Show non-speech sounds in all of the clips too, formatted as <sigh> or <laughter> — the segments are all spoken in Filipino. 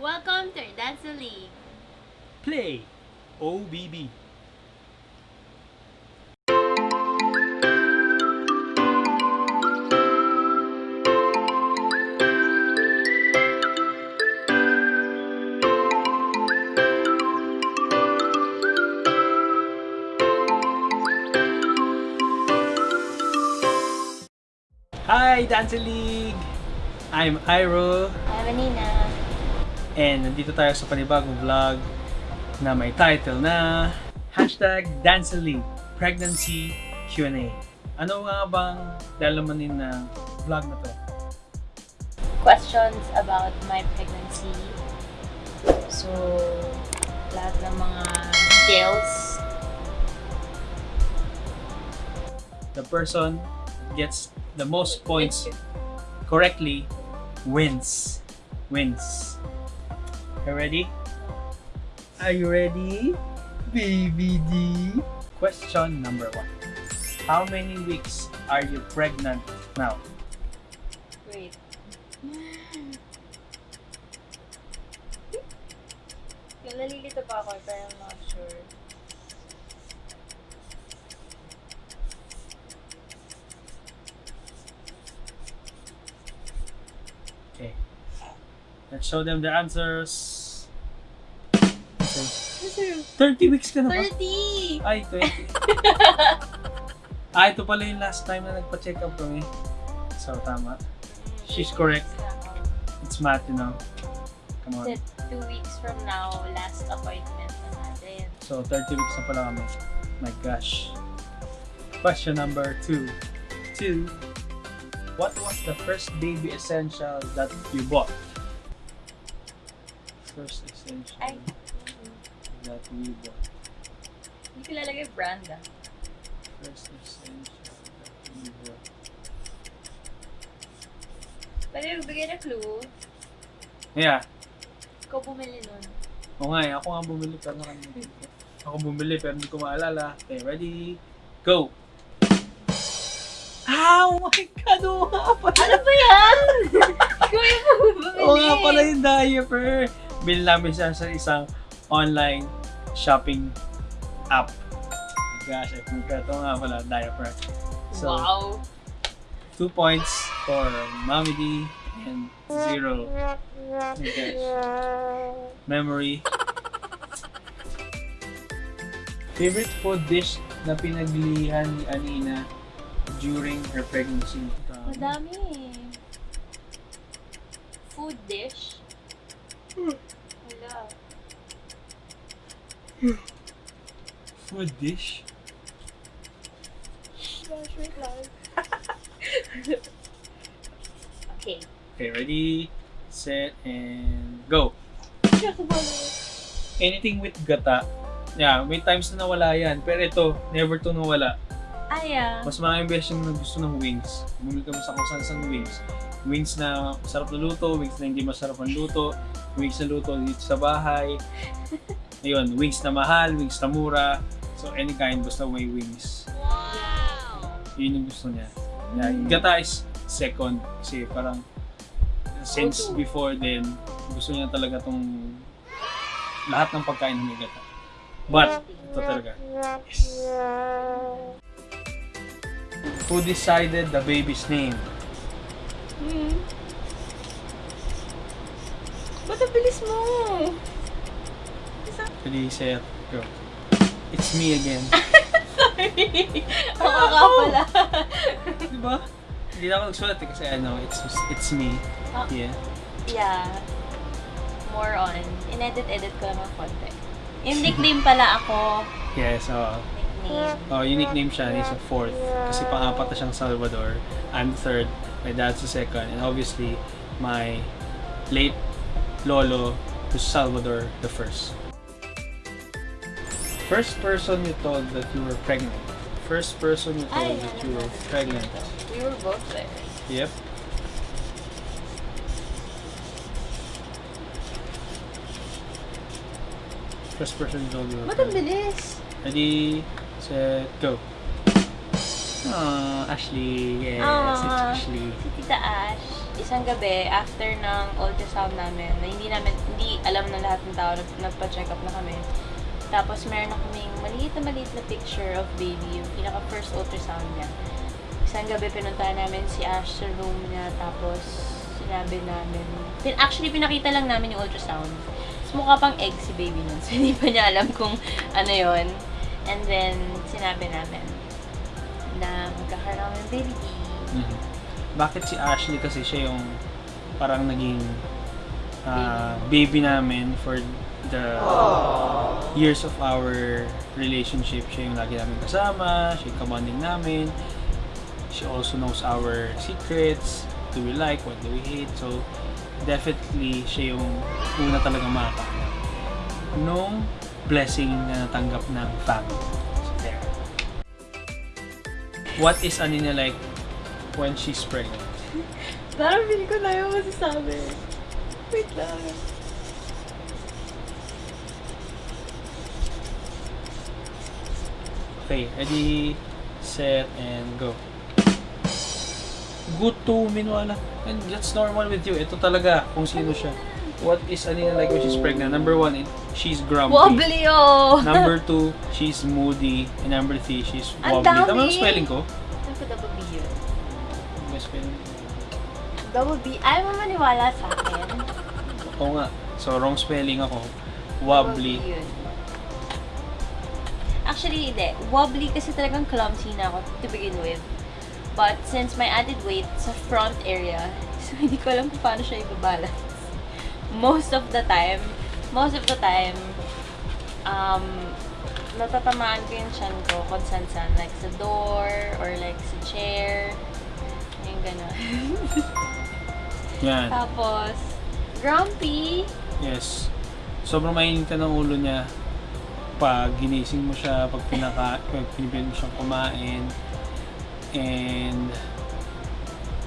Welcome to Dance League. Play OBB. Hi, Dance League! I'm Iro. Hi, Vanina. And nandito tayo sa panibagong vlog na may title na Hashtag Dancely Pregnancy Q&A. Ano nga bang lalamanin ng vlog na to? Questions about my pregnancy. So, lahat ng mga details. The person gets the most points correctly wins. Wins. You ready? Are you ready? Baby D. Question number one. How many weeks are you pregnant now? Wait. Yung nalilito pa ako, pero I'm not sure. Okay. Let's show them the answers. Okay. 30 weeks ka na ba? 30! Ay, 20. <laughs> ah, ito pala yung last time na nagpa-check up kami. So, tama. She's correct. It's math, you know. Come on. Kasi two weeks from now, last appointment na natin. So, 30 weeks na pala kami. My gosh. Question number two. Two. What was the first baby essential that you bought? First essential Ay. Bought. Hindi ko lalagay brand ah. First essential bought. Pwede magbigay na clue. Yeah. Ikaw bumili nun. O nga eh, ako nga bumili pero nakalimutan ko. Ako bumili pero hindi ko maalala. Okay, ready? Go! Oh my God! Oo nga pala! Ano ba yan? Ikaw yung bumili. <laughs> Oo nga pala yung diaper! Bili namin siya sa isang online shopping app. Oh gosh, I forgot. Oo nga pala, diaper. So, wow. two points for Mommy D and zero. Oh gosh. Memory. Favorite food dish na pinaglihan ni Anina during her pregnancy? Madami eh. Food dish. Wala. Food dish? Okay. Okay, ready, set, and go. Anything with gata. Yeah, may times na nawala yan. Pero ito, never to nawala. Ah. Mas maraming beses yung gusto ng wings. Bumili kami sa kung saan wings. Wings na masarap na luto, wings na hindi masarap ang luto, wings na luto dito sa bahay. Ayun, wings na mahal, wings na mura. So any kind, basta may wings. Yun yung gusto niya. Yeah, gata is second kasi parang since before then, gusto niya talaga tong lahat ng pagkain ng gata. But, ito talaga. Yes. Who decided the baby's name? Hmm. Ba't ang bilis mo? Ready, set, go. It's me again. <laughs> Sorry. Oo nga pala. Di ba? Hindi na ako nagsulat eh, kasi ano, it's it's me. Ah. Yeah. yeah. More on. In-edit-edit ko lang ng konti. Yung nickname pala ako. <laughs> Yeah, so, Nickname. oh, unique name siya, he's a fourth. Kasi pang-apat na siyang Salvador. I'm third, my dad's the second, and obviously, my late lolo who's Salvador the first. First person you told that you were pregnant. First person you told that ano you were pregnant. We were both there. Yep. First person you told you were Ba't ang pregnant. bilis? Ready, set, go. Aww, Ashley. Yes, it's Ashley. Si Tita Ash. isang gabi, after ng ultrasound namin, na hindi namin, hindi alam ng lahat ng tao, nag- nagpa-check up na kami. Tapos meron kaming maliit na maliit na picture of baby, yung pinaka first ultrasound niya. Isang gabi pinuntahan namin si Ash sa room niya, tapos sinabi namin, pin, actually pinakita lang namin yung ultrasound. Tapos mukha pang egg si baby nun, <laughs> so hindi pa niya alam kung ano yon And then, sinabi namin na magkakaroon ng baby. Mhm. Bakit si Ashley kasi siya yung parang naging ah, baby namin for the years of our relationship. Siya yung lagi namin kasama, siya yung kabanding namin. She also knows our secrets, what do we like, what do we hate. So, definitely, siya yung una talaga makakakita nung blessing na natanggap ng family. So, there. What is Anina like when she's pregnant? Parang feeling ko na yung masasabi. Wait lang. Okay, ready, set, and go. Good to Minwala. And that's normal with you. Ito talaga kung sino siya. What is Anina like when she's pregnant? Number one, it- she's grumpy. Wobbly oh! Number <laughs> two, she's moody. And number three, she's wobbly. Tama dami! ang spelling ko? Saan ko double B yun? May spelling. Double B? Ayaw mo maniwala sa akin. Oo nga. So, wrong spelling ako. Wobbly. Double B yun. Actually, hindi. Wobbly kasi talagang clumsy na ako to begin with. But since my added weight sa front area, <laughs> so hindi ko alam kung paano siya ibabalance. Most of the time, most of the time, um, natatamaan ko yung chan ko kung saan-saan. Like sa door, or like sa chair. Yung gano'n. <laughs> Yan. Tapos, grumpy. Yes. Sobrang mainitan ng ulo niya pag ginising mo siya, pag pinaka, pag pinipilit mo siyang kumain. And,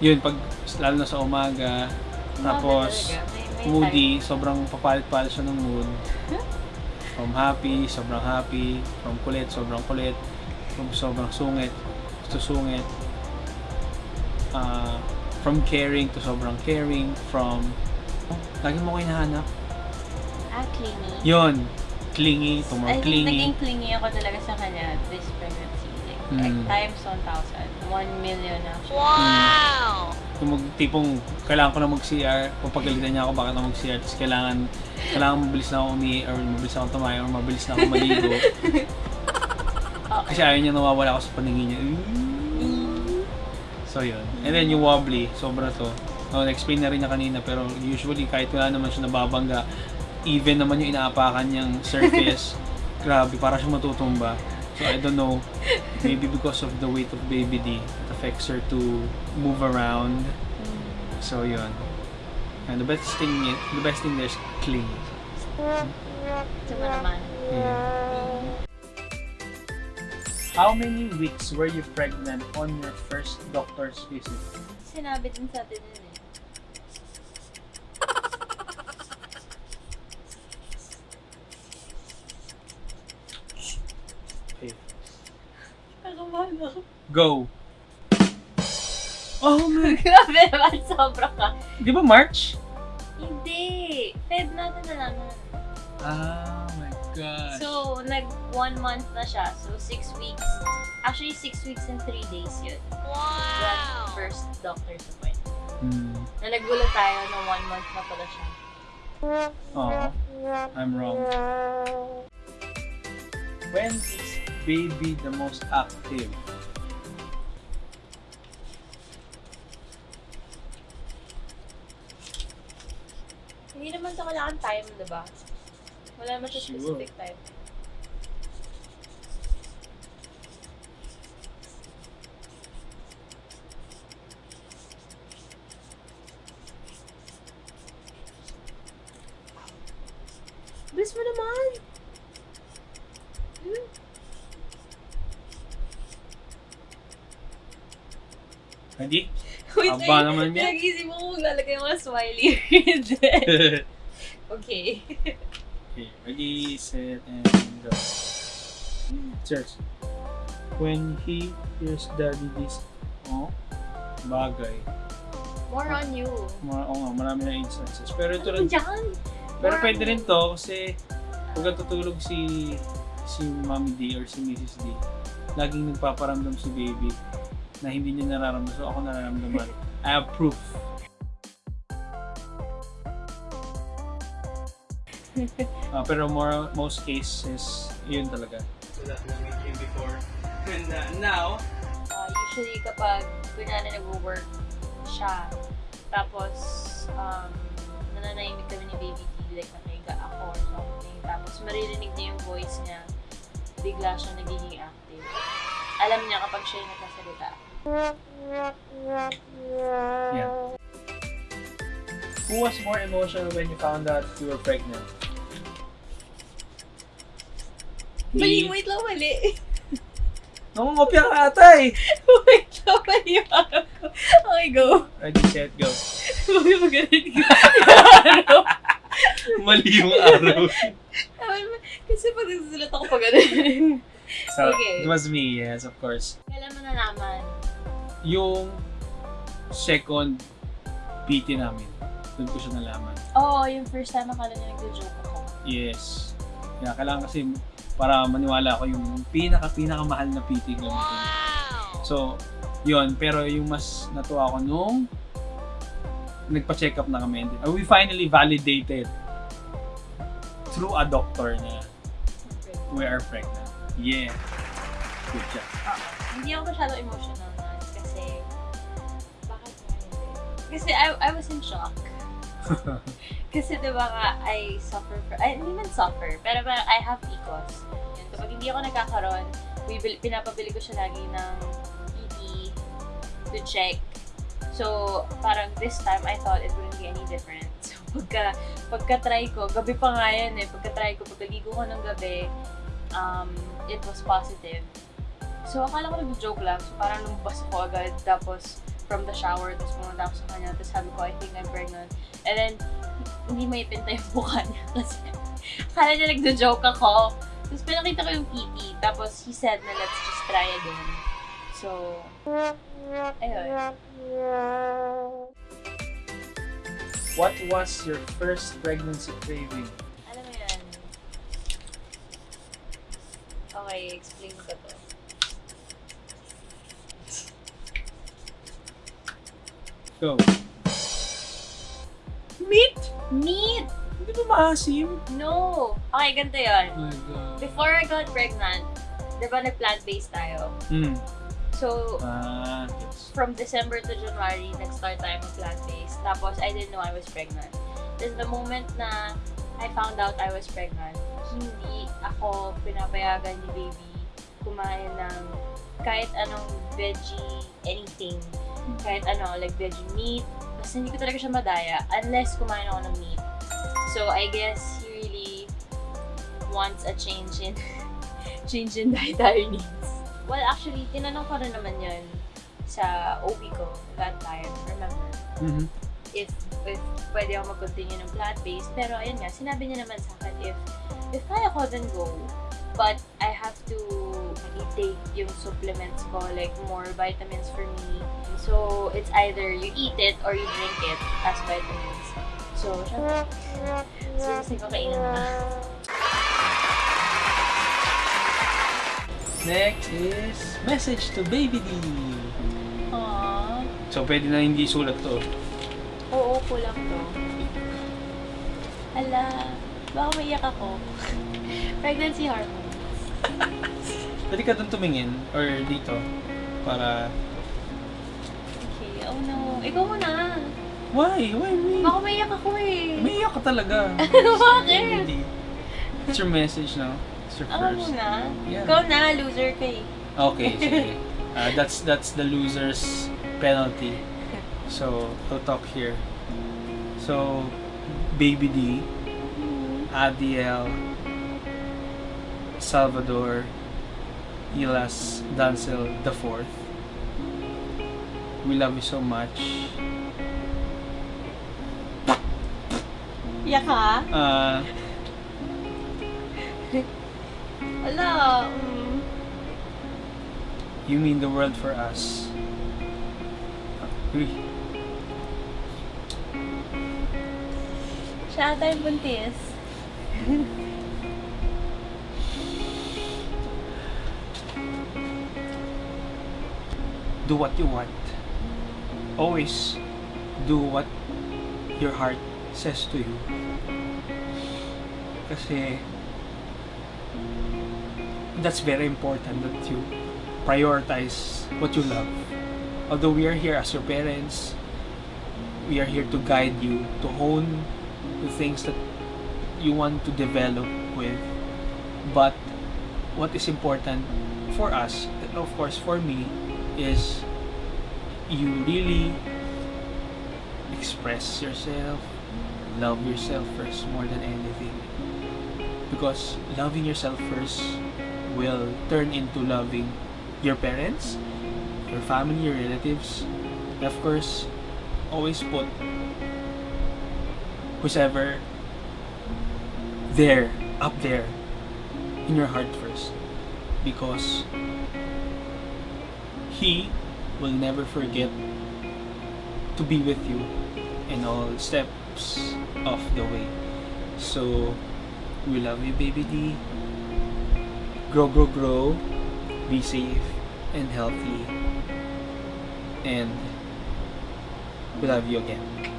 yun, pag, lalo na sa umaga, tapos. May- may moody, sobrang papalit-palit siya ng mood. From happy, sobrang happy. From kulit, sobrang kulit. From sobrang sungit, to sungit. Ah, from caring to sobrang caring. From, oh, lagi mo ko hinahanap. Ah, clingy. Yon, clingy to more I think clingy. naging clingy ako talaga sa kanya this pregnancy. Like, like Mm. times 1,000. 1 million actually. Kung mag, tipong kailangan ko na mag-CR, papagalitan niya ako bakit ako mag-CR, tapos kailangan, kailangan mabilis na ako umi, or mabilis na ako tumayo, or mabilis na ako maligo. <laughs> Okay. Kasi ayaw niya nawawala ako sa paningin niya. So yun. And then yung wobbly, sobra to. No, na-explain na rin niya kanina, pero usually kahit wala naman siya nababangga, even naman yung inaapakan niyang surface, <laughs> grabe, para siya matutumba. So I don't know, maybe because of the weight of baby D, it affects her to move around. So yun. And the best thing, the best thing there is clean. Ito mo naman. How many weeks were you pregnant on your first doctor's visit? Sinabi din sa atin yun eh. Kakabahan ako. Go! Oh my <laughs> Grabe naman, sobra ka. Di ba March? Hindi. Feb natin nalaman. Oh my gosh. So, nag one month na siya. So, six weeks. Actually, six weeks and three days yun. Wow! first doctor's appointment. Hmm. Na nagulat tayo na one month na pala siya. Oh, I'm wrong. When is baby the most active? Hindi naman ito kailangan time, di ba? Wala naman siya specific time. Bilis mo naman! Hmm? Ready? Wait, Aba naman yan. Pinag-isip mo kung lalagay mga smiley <laughs> okay. okay, ready, set, and go. Search. When he hears daddy this, oh, bagay. More on you. Oo nga, marami na instances. Pero ito Ano rin, dyan? pero More pwede rin to kasi pag natutulog si si Mommy D or si Mrs. D, laging nagpaparamdam si baby na hindi niya nararamdaman. So ako nararamdaman. I have proof. <laughs> Ah, pero more most cases, yun talaga. So that with you before. And uh, now, Uh, usually kapag kunyari nag-work siya, tapos um, nananahimik kami ni Baby D, like nakahiga ako or something, tapos maririnig niya yung voice niya, bigla siya nagiging active. Alam niya kapag siya yung nagsasalita. Yeah. Who was more emotional when you found out you were pregnant? Mali, wait lang, mali. <laughs> Nangungopia ka ata eh! <laughs> wait lang, mali yung ko. Okay, go. Ready, set, go. Huwag mo ganun. <laughs> Mali yung araw. Kasi pag nagsusulat ako pa ganun. So, Okay. it was me, yes, of course. Kailan mo nalaman? Yung second PT namin, doon ko siya nalaman. Oo, oh, yung first time akala niya nagjo-joke ako. Yes. Kaya kailangan kasi para maniwala ako yung pinaka pinaka mahal na PT ko. So, yun. Pero yung mas natuwa ako nung nagpa-check up na kami. And we finally validated through a doctor na we are pregnant. Yeah. Good job. Oo. Hindi ako masyado emotional Kasi I, I was in shock. <laughs> kasi diba nga, I suffer for, ay, hindi man suffer, pero parang I have PCOS. Yun, kapag hindi ako nagkakaroon, bibil, pinapabili ko siya lagi ng ED to check. So, parang this time, I thought it wouldn't be any different. <laughs> So, pagka, pagka-try ko, gabi pa nga yan eh, pagka-try ko, pagkaligo ko ng gabi, um, it was positive. So, akala ko nag-joke lang. So, parang lumabas ako agad. Tapos, from the shower, tapos pumunta ako sa kanya. Tapos sabi ko, I think I'm pregnant. And then, hindi may pinta yung mukha niya. <laughs> Kasi, akala niya nag-joke ako. Tapos, pinakita ko yung PT. Tapos, he said na let's just try again. So, ayun. What was your first pregnancy craving? Alam mo yan. Okay, explain ko to. Go. Meat! Meat! Hindi ba maasim? No! Okay, ganito yun. Oh my God. Before I got pregnant, di ba nag-plant-based tayo? Mm. So, Ah, yes. from December to January, nag-start tayo mag plant-based. Tapos, I didn't know I was pregnant. Then, the moment na I found out I was pregnant, hindi ako pinapayagan ni baby kumain ng kahit anong veggie, anything. Kahit ano, like veggie meat. Basta hindi ko talaga siya madaya unless kumain ako ng meat. So, I guess he really wants a change in <laughs> change in <laughs> dietary needs. Well, actually, tinanong ko rin naman yun sa OB ko that time, remember? Mhm. If, if pwede ako mag-continue ng plant-based. Pero ayun nga, sinabi niya naman sa akin, if, if kaya ko, then go. But I have to i-take yung supplements ko, like more vitamins for me. So, it's either you eat it or you drink it as vitamins. So, syempre, na. Next is message to baby D. Aww. So, pwede na hindi sulat to. Oo, kulang to. Ala, baka maiyak ako. <laughs> Pregnancy hormone. Pwede ka doon tumingin or dito para... Okay, oh no. Ikaw muna. Why? Why me? Baka maiyak ako eh. Umiiyak ka talaga. <laughs> Bakit? Hindi. It's your message now. It's your Ako first. muna. Yeah. Ikaw na, loser ka eh. Okay, <laughs> sige. Uh, that's that's the loser's penalty. So, I'll talk here. So, Baby D, Adiel, Salvador, Ilas Dancel the fourth. We love you so much. Iyak ka? Uh, Wala. <laughs> Mm. you mean the world for us. Uy. Siya ata yung buntis. <laughs> do what you want. Always do what your heart says to you. Kasi that's very important that you prioritize what you love. Although we are here as your parents, we are here to guide you, to hone the things that you want to develop with. But what is important for us, and of course for me, is you really express yourself, love yourself first more than anything. Because loving yourself first will turn into loving your parents, your family, your relatives, and of course, always put whoever there, up there, in your heart first. Because He will never forget to be with you in all steps of the way. So, we love you, baby D. Grow, grow, grow. Be safe and healthy. And we love you again.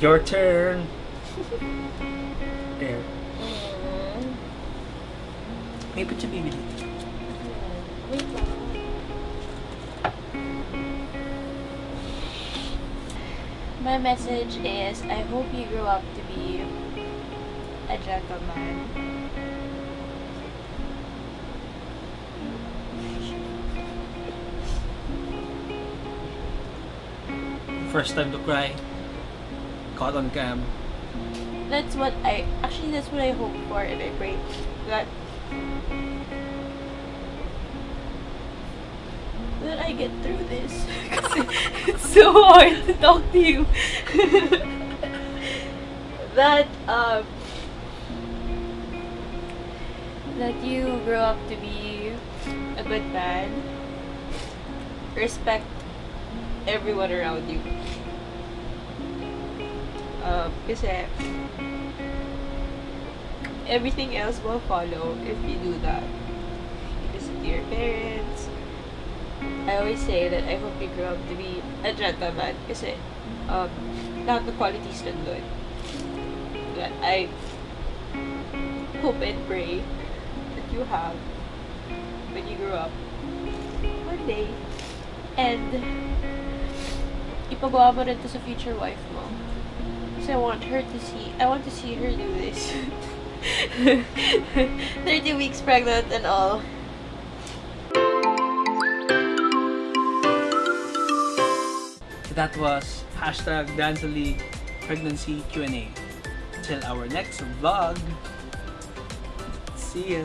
Your turn. There. May put your baby D. Wait My message is, I hope you grow up to be a gentleman. First time to cry. Caught on cam. That's what I, actually that's what I hope for and I pray that that I get through this. <laughs> It's so hard to talk to you. <laughs> that, um, that you grow up to be a good man. Respect everyone around you. Um, kasi everything else will follow if you do that. You listen your parents. I always say that I hope you grow up to be a gentleman kasi um, lahat ng qualities nandun. That I hope and pray that you have when you grow up one day. And ipagawa mo rin to sa future wife mo. Kasi I want her to see, I want to see her do this. <laughs> 30 weeks pregnant and all. That was hashtag Dance Pregnancy Q&A. Till our next vlog. See ya.